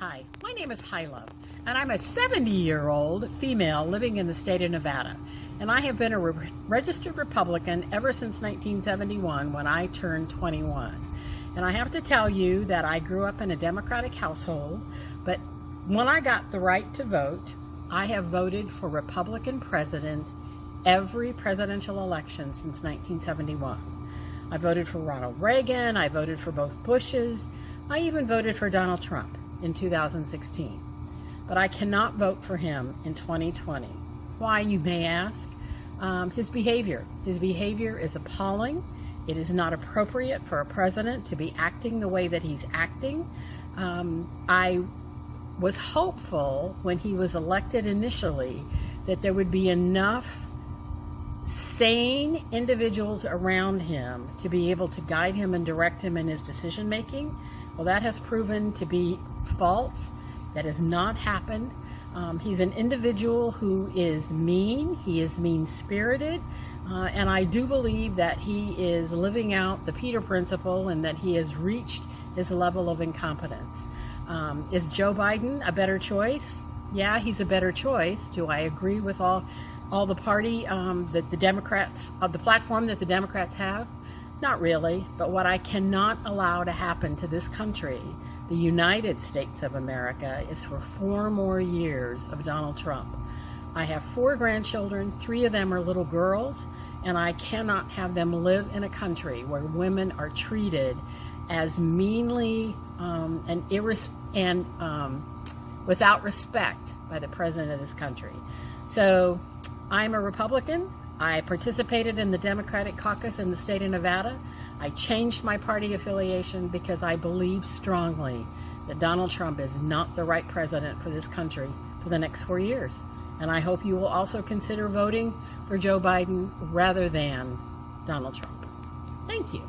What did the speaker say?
Hi, my name is Hyla, and I'm a 70 year old female living in the state of Nevada. And I have been a re registered Republican ever since 1971 when I turned 21. And I have to tell you that I grew up in a Democratic household, but when I got the right to vote, I have voted for Republican president every presidential election since 1971. I voted for Ronald Reagan, I voted for both Bushes, I even voted for Donald Trump in 2016. But I cannot vote for him in 2020. Why, you may ask? Um, his behavior. His behavior is appalling. It is not appropriate for a president to be acting the way that he's acting. Um, I was hopeful when he was elected initially that there would be enough sane individuals around him to be able to guide him and direct him in his decision making. Well, that has proven to be false. That has not happened. Um, he's an individual who is mean. He is mean spirited. Uh, and I do believe that he is living out the Peter Principle and that he has reached his level of incompetence. Um, is Joe Biden a better choice? Yeah, he's a better choice. Do I agree with all all the party um, that the Democrats of the platform that the Democrats have? Not really. But what I cannot allow to happen to this country the United States of America is for four more years of Donald Trump. I have four grandchildren, three of them are little girls, and I cannot have them live in a country where women are treated as meanly um, and, and um, without respect by the president of this country. So I'm a Republican. I participated in the Democratic caucus in the state of Nevada. I changed my party affiliation because I believe strongly that Donald Trump is not the right president for this country for the next four years. And I hope you will also consider voting for Joe Biden rather than Donald Trump. Thank you.